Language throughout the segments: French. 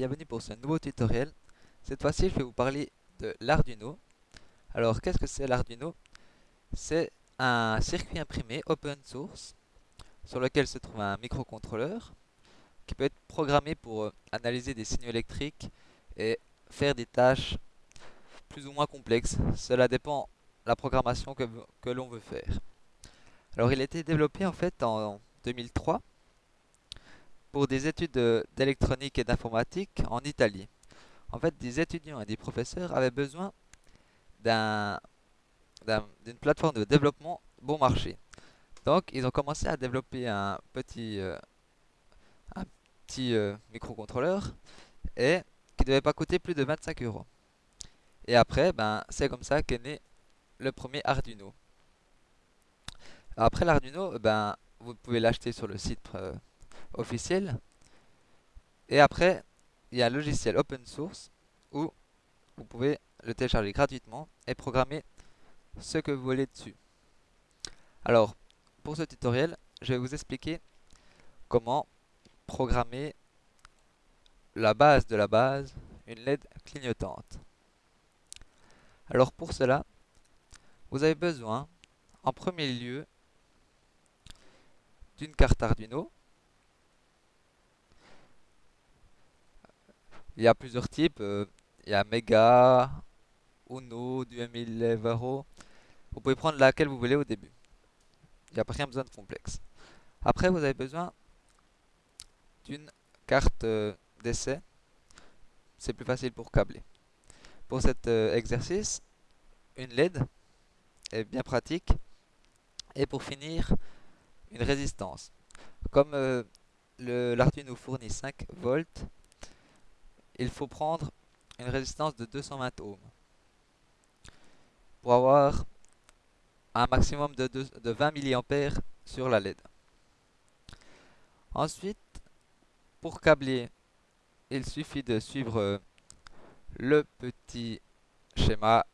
Bienvenue pour ce nouveau tutoriel. Cette fois-ci, je vais vous parler de l'Arduino. Alors, qu'est-ce que c'est l'Arduino? C'est un circuit imprimé open source sur lequel se trouve un microcontrôleur qui peut être programmé pour euh, analyser des signaux électriques et faire des tâches plus ou moins complexes. Cela dépend de la programmation que, que l'on veut faire. Alors, il a été développé en fait en 2003 pour des études d'électronique et d'informatique en Italie. En fait, des étudiants et des professeurs avaient besoin d'une plateforme de développement bon marché. Donc, ils ont commencé à développer un petit, euh, un petit euh, microcontrôleur et qui ne devait pas coûter plus de 25 euros. Et après, ben, c'est comme ça qu'est né le premier Arduino. Après l'Arduino, ben, vous pouvez l'acheter sur le site euh, officiel. Et après, il y a un logiciel open source où vous pouvez le télécharger gratuitement et programmer ce que vous voulez dessus. Alors, pour ce tutoriel, je vais vous expliquer comment programmer la base de la base, une LED clignotante. Alors pour cela, vous avez besoin en premier lieu d'une carte Arduino Il y a plusieurs types. Euh, il y a Mega, Uno, du M1000 Vous pouvez prendre laquelle vous voulez au début. Il n'y a pas rien besoin de complexe. Après, vous avez besoin d'une carte euh, d'essai. C'est plus facile pour câbler. Pour cet euh, exercice, une LED est bien pratique. Et pour finir, une résistance. Comme l'Arduino fournit 5 volts, il faut prendre une résistance de 220 ohms pour avoir un maximum de, 20 mA sur la LED. Ensuite, pour câbler, il suffit de suivre le petit schéma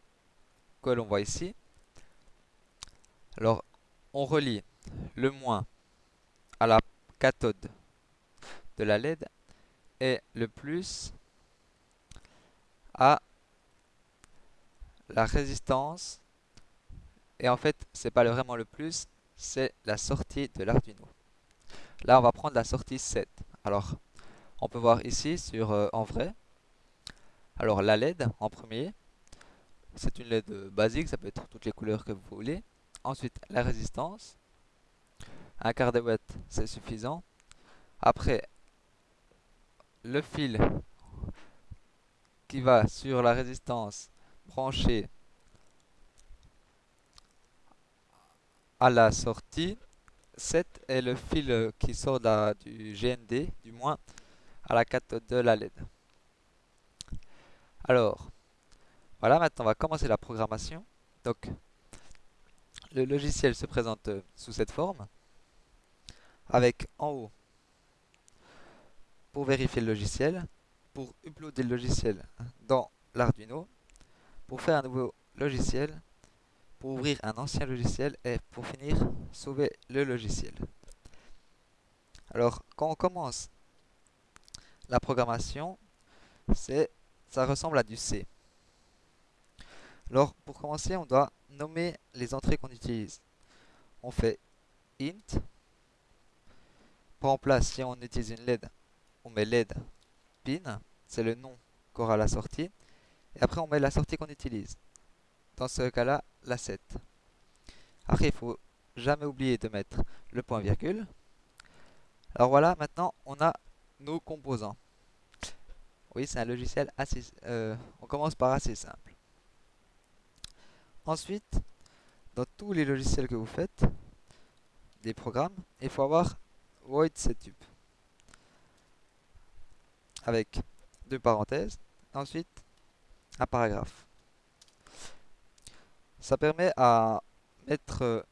que l'on voit ici. Alors, on relie le moins à la cathode de la LED et le plus à la résistance. Et en fait, c'est pas vraiment le plus, c'est la sortie de l'Arduino. Là, on va prendre la sortie 7. Alors, on peut voir ici sur euh, en vrai. Alors, la LED en premier. C'est une LED basique, ça peut être toutes les couleurs que vous voulez. Ensuite, la résistance. Un quart de watt, c'est suffisant. Après, le fil qui va sur la résistance branchée à la sortie. 7 est le fil qui sort du GND, du moins à la cathode de la LED. Alors, voilà, maintenant on va commencer la programmation. Donc, le logiciel se présente sous cette forme, avec en haut, pour vérifier le logiciel, pour uploader le logiciel dans l'Arduino, pour faire un nouveau logiciel, pour ouvrir un ancien logiciel et pour finir, sauver le logiciel. Alors, quand on commence la programmation, c'est ça ressemble à du C. Alors, pour commencer, on doit nommer les entrées qu'on utilise. On fait int. Pour en place, si on utilise une LED, on met LED c'est le nom qu'aura la sortie. Et après, on met la sortie qu'on utilise. Dans ce cas-là, la 7. Après, il faut jamais oublier de mettre le point virgule. Alors voilà, maintenant, on a nos composants. Oui, c'est un logiciel assez... Euh, on commence par assez simple. Ensuite, dans tous les logiciels que vous faites, des programmes, il faut avoir void setup avec deux parenthèses, ensuite un paragraphe. Ça permet à mettre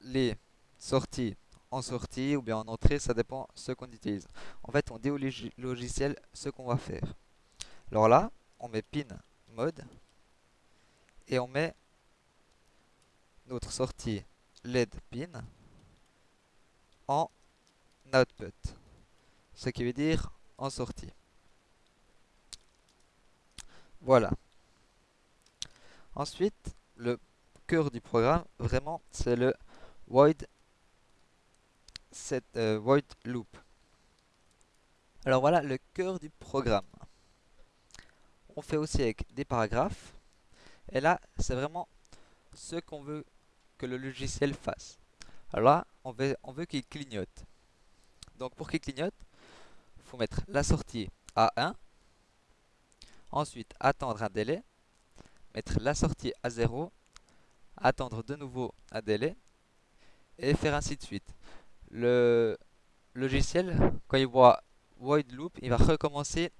les sorties en sortie ou bien en entrée, ça dépend ce qu'on utilise. En fait, on dit au logiciel ce qu'on va faire. Alors là, on met pin mode et on met notre sortie LED pin en output, ce qui veut dire en sortie. Voilà. Ensuite, le cœur du programme, vraiment, c'est le void, euh, void loop. Alors voilà le cœur du programme. On fait aussi avec des paragraphes. Et là, c'est vraiment ce qu'on veut que le logiciel fasse. Alors là, on veut, on veut qu'il clignote. Donc pour qu'il clignote, il faut mettre la sortie à 1. Ensuite, attendre un délai. Mettre la sortie à 0. Attendre de nouveau un délai. Et faire ainsi de suite. Le logiciel, quand il voit void loop, il va recommencer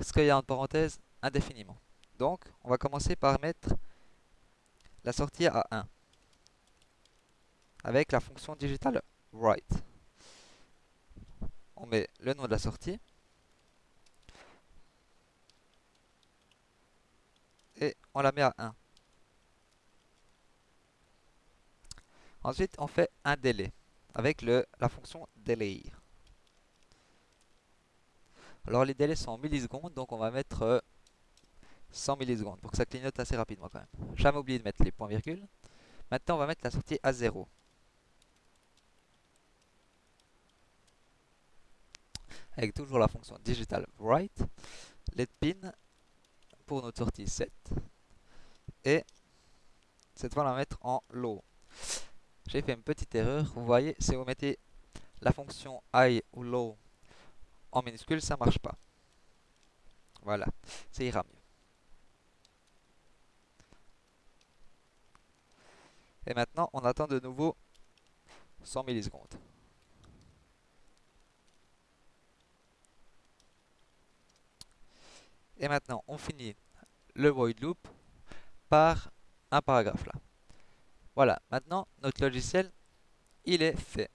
ce qu'il y a en parenthèse indéfiniment. Donc, on va commencer par mettre la sortie à 1 avec la fonction digital write. On met le nom de la sortie et on la met à 1. Ensuite, on fait un délai avec la fonction delay. Alors les délais sont en millisecondes, donc on va mettre 100 euh, millisecondes pour que ça clignote assez rapidement quand même. Jamais oublié de mettre les points virgules. Maintenant on va mettre la sortie à 0. Avec toujours la fonction digital write. Let pin pour notre sortie 7. Et cette fois va mettre en low. J'ai fait une petite erreur. Vous voyez, si vous mettez la fonction high ou low en minuscule, ça marche pas. Voilà, ça ira mieux. Et maintenant, on attend de nouveau 100 millisecondes. Et maintenant, on finit le void loop par un paragraphe là. Voilà, maintenant, notre logiciel, il est fait.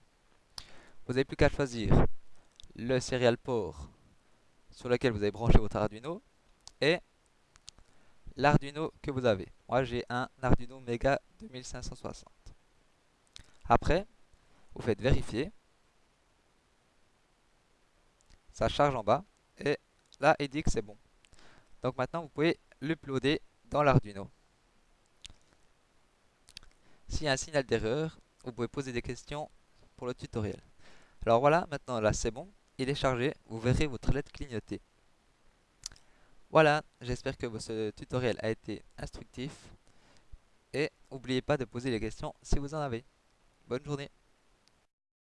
Vous n'avez plus qu'à choisir le serial port sur lequel vous avez branché votre Arduino et l'Arduino que vous avez. Moi, j'ai un Arduino Mega 2560. Après, vous faites vérifier. Ça charge en bas et là, il dit que c'est bon. Donc maintenant, vous pouvez l'uploader dans l'Arduino. S'il y a un signal d'erreur, vous pouvez poser des questions pour le tutoriel. Alors voilà, maintenant là c'est bon il est chargé, vous verrez votre lettre clignoter. Voilà, j'espère que ce tutoriel a été instructif. Et n'oubliez pas de poser les questions si vous en avez. Bonne journée